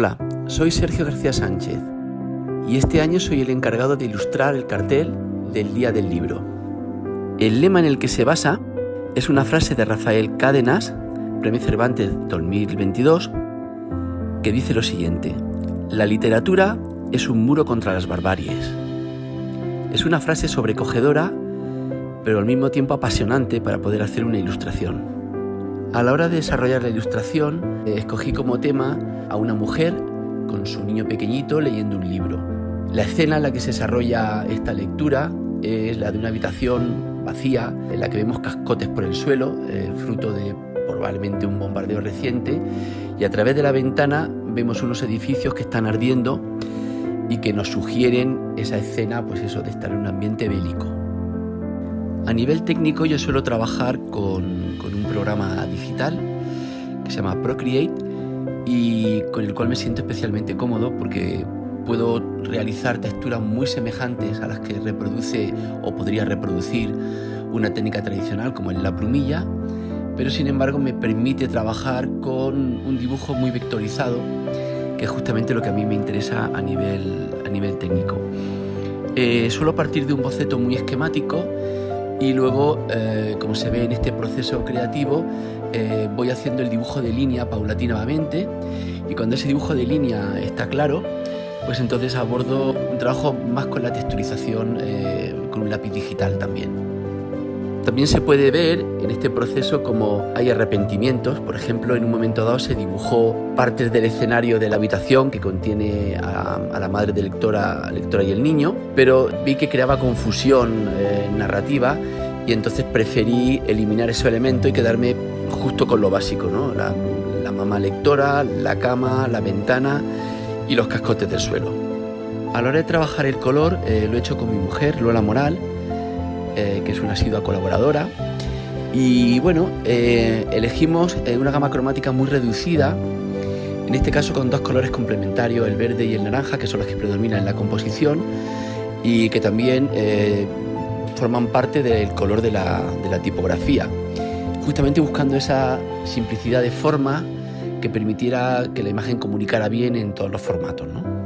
Hola, soy Sergio García Sánchez y este año soy el encargado de ilustrar el cartel del Día del Libro. El lema en el que se basa es una frase de Rafael Cádenas, Premio Cervantes 2022, que dice lo siguiente, la literatura es un muro contra las barbaries. Es una frase sobrecogedora, pero al mismo tiempo apasionante para poder hacer una ilustración. A la hora de desarrollar la ilustración, eh, escogí como tema a una mujer con su niño pequeñito leyendo un libro. La escena en la que se desarrolla esta lectura es la de una habitación vacía en la que vemos cascotes por el suelo, eh, fruto de probablemente un bombardeo reciente, y a través de la ventana vemos unos edificios que están ardiendo y que nos sugieren esa escena, pues eso, de estar en un ambiente bélico. A nivel técnico yo suelo trabajar con, un programa digital que se llama Procreate y con el cual me siento especialmente cómodo porque puedo realizar texturas muy semejantes a las que reproduce o podría reproducir una técnica tradicional como es la plumilla, pero sin embargo me permite trabajar con un dibujo muy vectorizado, que es justamente lo que a mí me interesa a nivel, a nivel técnico. Eh, suelo partir de un boceto muy esquemático y luego, eh, como se ve en este proceso creativo, eh, voy haciendo el dibujo de línea paulatinamente y cuando ese dibujo de línea está claro, pues entonces abordo un trabajo más con la texturización eh, con un lápiz digital también. También se puede ver en este proceso como hay arrepentimientos. Por ejemplo, en un momento dado se dibujó partes del escenario de la habitación que contiene a, la madre de lectora, lectora y el niño, pero vi que creaba confusión eh, narrativa y entonces preferí eliminar ese elemento y quedarme justo con lo básico, ¿no? la, mamá lectora, la cama, la ventana y los cascotes del suelo. A la hora de trabajar el color eh, lo he hecho con mi mujer, Lola Moral, eh, que es una asidua colaboradora. Y bueno, eh, elegimos eh, una gama cromática muy reducida, en este caso con dos colores complementarios, el verde y el naranja, que son los que predominan en la composición y que también forman parte del color de la, de la tipografía, justamente buscando esa simplicidad de forma que permitiera que la imagen comunicara bien en todos los formatos. ¿no?